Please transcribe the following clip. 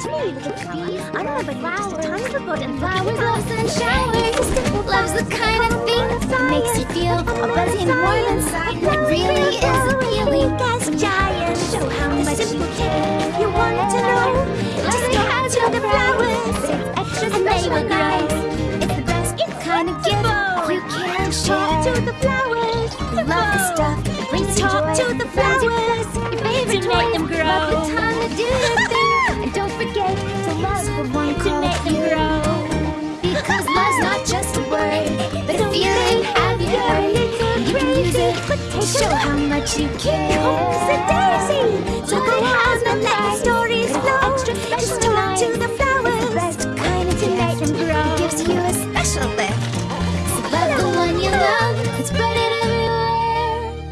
to me, look at these. I remember flowers, a tiny little boat and Flowers, loves, and showers. Love's the kind of thing that makes you feel all buzzy and warm inside. That really is appealing. Gas giant, show how much you care. You want to know? Just talk to the flowers. It's extra And they grow. nice. It's the best Kind of gift you can Talk to the flowers. The one To make them you. grow. Because love's not just a word, but a feeling. Have you heard? You can use it to show how much you care. Hope's a daisy. So go on and let the stories flow. Just talk to the flowers. Best kind of To make them grow. It gives you a special lift. So love the one you love and spread it everywhere.